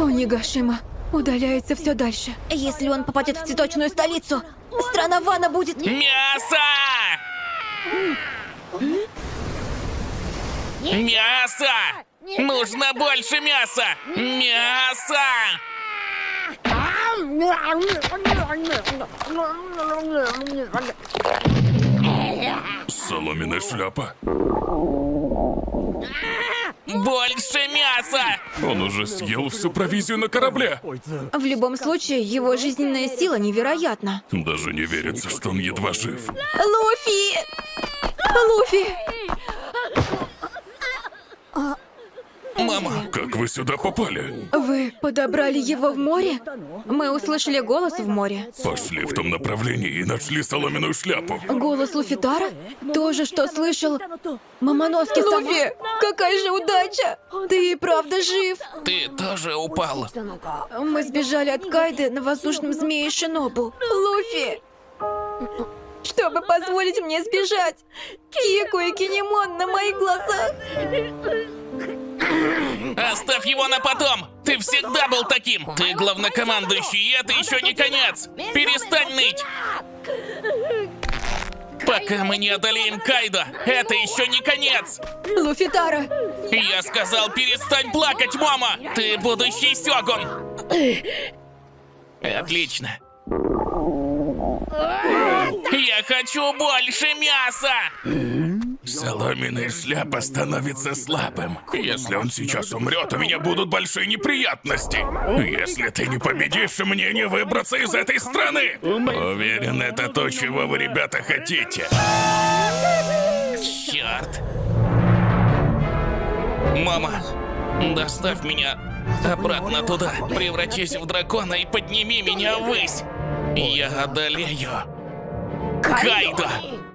Онигашима удаляется все дальше. Если он попадет в цветочную столицу, страна Вана будет... Мясо! Мясо! Нужно больше мяса! Мясо! Соломенная шляпа. Больше мяса! Он уже съел всю провизию на корабле. В любом случае, его жизненная сила невероятна. Даже не верится, что он едва жив. Луфи! Луфи! Мама, Как вы сюда попали? Вы подобрали его в море? Мы услышали голос в море. Пошли в том направлении и нашли соломенную шляпу. Голос Луфитара? То же, что слышал Мамоноски Луфи! Какая же удача! Ты и правда жив! ты тоже упал. Мы сбежали от Кайды на воздушном змее Шинобу. Луфи! Чтобы позволить мне сбежать! Кику и Кинемон на моих глазах! Оставь его на потом! Ты всегда был таким! Ты главнокомандующий, и это еще не конец! Перестань ныть! Пока мы не одолеем Кайдо, это еще не конец! Луфитара! Я сказал, перестань плакать, мама! Ты будущий Сёгун! Отлично. Я хочу больше мяса! Соломенная шляпа становится слабым. Если он сейчас умрет, у меня будут большие неприятности. Если ты не победишь, мне не выбраться из этой страны. Уверен, это то, чего вы, ребята, хотите. Черт! Мама, доставь меня обратно туда. Превратись в дракона и подними меня ввысь. Я одолею. Кайдо!